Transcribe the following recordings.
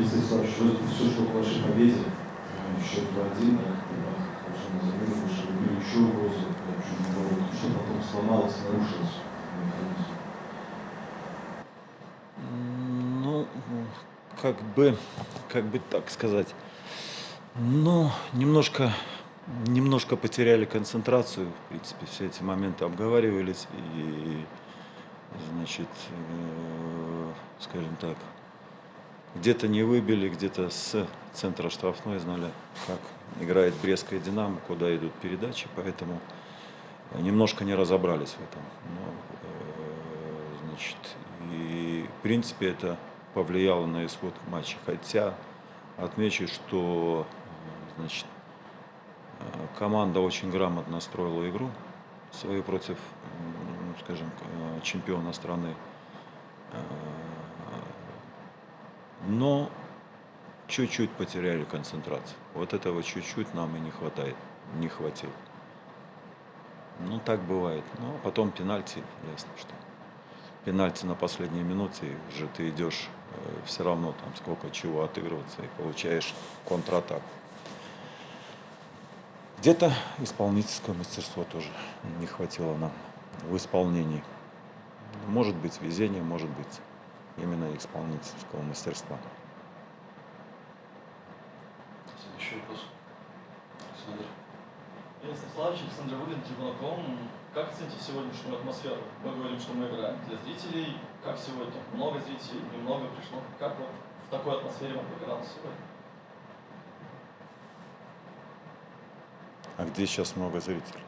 Алексей Славович, все шло к вашей победе. Счет 2-1, да, уже на замену вышли, были еще угрозы, что потом сломалось, нарушилось. Ну, как бы, как бы так сказать, ну, немножко, немножко потеряли концентрацию, в принципе, все эти моменты обговаривались, и, значит, э, скажем так, где-то не выбили, где-то с центра штрафной знали, как играет Брестская Динамо, куда идут передачи, поэтому немножко не разобрались в этом. Но, э, значит, и в принципе это повлияло на исход матча. Хотя отмечу, что значит, э, команда очень грамотно строила игру свою против, скажем, э, чемпиона страны но чуть-чуть потеряли концентрацию. Вот этого чуть-чуть нам и не хватает, не хватило. Ну, так бывает. Ну, а потом пенальти, ясно, что пенальти на последней минуте, уже ты идешь э, все равно там сколько чего отыгрываться и получаешь контратаку. Где-то исполнительское мастерство тоже не хватило нам в исполнении. Может быть везение, может быть именно исполнительского мастерства. Следующий вопрос. Александр. Денис Славович, Александр Выгин, Трибунаком. Как оцените сегодняшнюю атмосферу? Мы говорим, что мы играем для зрителей. Как сегодня? Много зрителей, немного пришло. Как вот в такой атмосфере вам играл сегодня? А где сейчас много зрителей?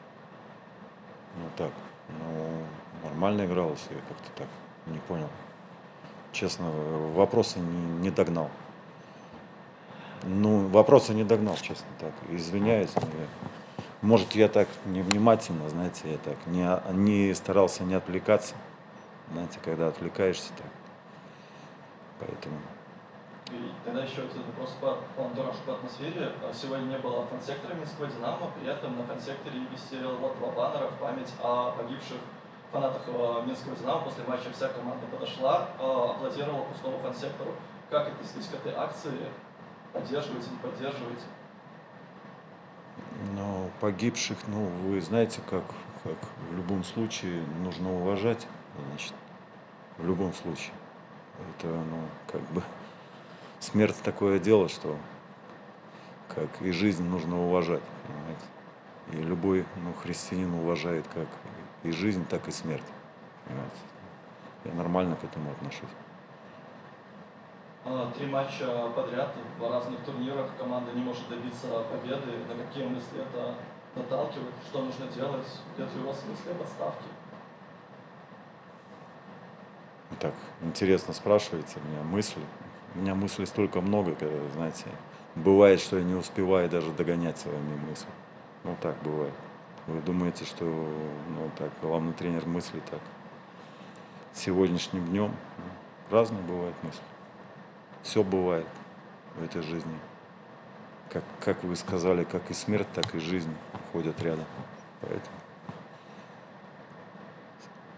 Ну так, ну нормально игралось, я как-то так не понял честно, вопросы не, не догнал. Ну, вопросы не догнал, честно так. Извиняюсь. Но я, может, я так невнимательно, знаете, я так не, не старался не отвлекаться. Знаете, когда отвлекаешься так. Поэтому. И тогда еще один вопрос по, по антуражу, по атмосфере. Сегодня не было фан-сектора Минского «Динамо», при этом на фан-секторе висела вот два баннера в память о погибших фанатах э, Минского «Динамо» после матча вся команда подошла, э, аплодировала пустому фан-сектору. Как отнеслись к этой акции? Поддерживаете, не поддерживаете? Ну, погибших, ну, вы знаете, как, как в любом случае нужно уважать, значит, в любом случае. Это, ну, как бы, смерть такое дело, что как и жизнь нужно уважать, понимаете. И любой, ну, христианин уважает как и жизнь, так и смерть. Понимаете? Я нормально к этому отношусь. А, три матча подряд в разных турнирах команда не может добиться победы. На какие мысли это наталкивает? Что нужно делать? Нет ли у вас мысли об отставке? Так, интересно спрашиваете меня мысли. У меня мыслей столько много, когда, знаете, бывает, что я не успеваю даже догонять своими мыслями. Ну так бывает. Вы думаете, что ну, так, главный тренер мыслит так сегодняшним днем? Ну, разные бывают мысли. Все бывает в этой жизни. Как, как вы сказали, как и смерть, так и жизнь ходят рядом. Поэтому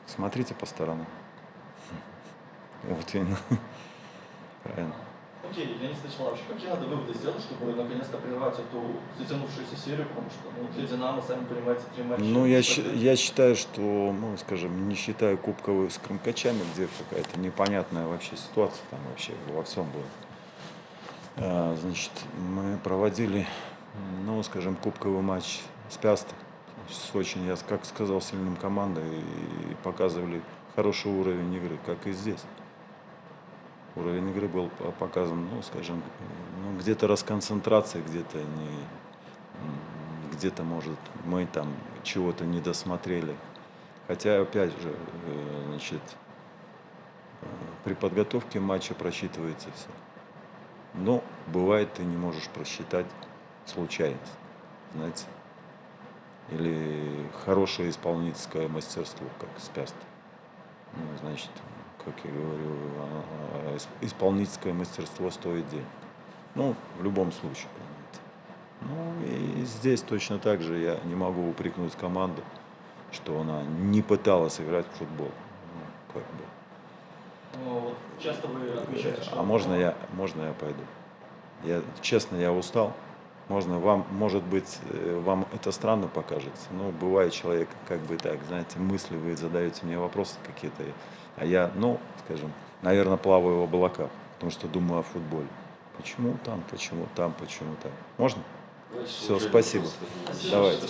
смотрите по сторонам. Вот именно. Правильно. Окей, Леонид Станиславович, какие надо выводы сделать, чтобы наконец-то прервать эту затянувшуюся серию, потому что ну, для «Динамо», сами понимаете, три матча. Ну, я, я считаю, что, ну, скажем, не считая кубковых с Крымкачами, где какая-то непонятная вообще ситуация там вообще во всем была. А, значит, мы проводили, ну, скажем, кубковый матч с Пястой, с очень, я как сказал, сильным командой и показывали хороший уровень игры, как и здесь уровень игры был показан, ну, скажем, ну, где-то расконцентрация, где-то не, где-то, может, мы там чего-то не досмотрели. Хотя, опять же, э, значит, э, при подготовке матча просчитывается все. Но бывает, ты не можешь просчитать случайность, знаете. Или хорошее исполнительское мастерство, как спяст. Ну, значит, как я говорю, а, а, исполнительское мастерство стоит денег. Ну, в любом случае, понимаете. Ну, и здесь точно так же я не могу упрекнуть команду, что она не пыталась играть в футбол. Ну, как бы. Ну, вот часто вы отмечаете, что... А можно я, можно я пойду? Я, честно, я устал. Можно вам, может быть, э, вам это странно покажется, но бывает человек, как бы так, знаете, мысли вы задаете мне вопросы какие-то, а я, ну, скажем, наверное, плаваю в облаках, потому что думаю о футболе. Почему там, почему там, почему там? Можно? Уже спасибо. Давайте.